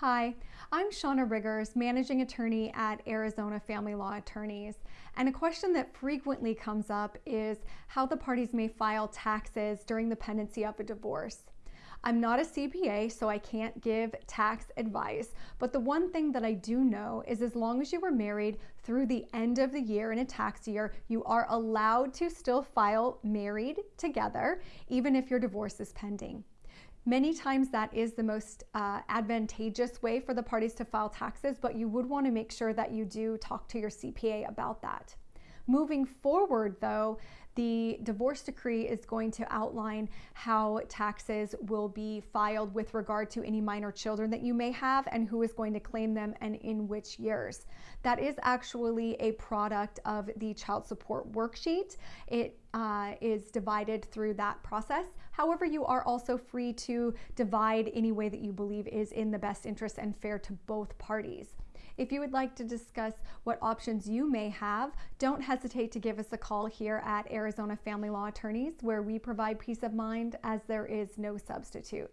Hi, I'm Shauna Riggers, Managing Attorney at Arizona Family Law Attorneys. And a question that frequently comes up is how the parties may file taxes during the pendency of a divorce. I'm not a CPA, so I can't give tax advice, but the one thing that I do know is as long as you were married through the end of the year in a tax year, you are allowed to still file married together, even if your divorce is pending. Many times that is the most uh, advantageous way for the parties to file taxes, but you would want to make sure that you do talk to your CPA about that. Moving forward, though, the divorce decree is going to outline how taxes will be filed with regard to any minor children that you may have and who is going to claim them and in which years. That is actually a product of the child support worksheet. It uh, is divided through that process. However, you are also free to divide any way that you believe is in the best interest and fair to both parties. If you would like to discuss what options you may have, don't hesitate to give us a call here at Arizona Family Law Attorneys, where we provide peace of mind as there is no substitute.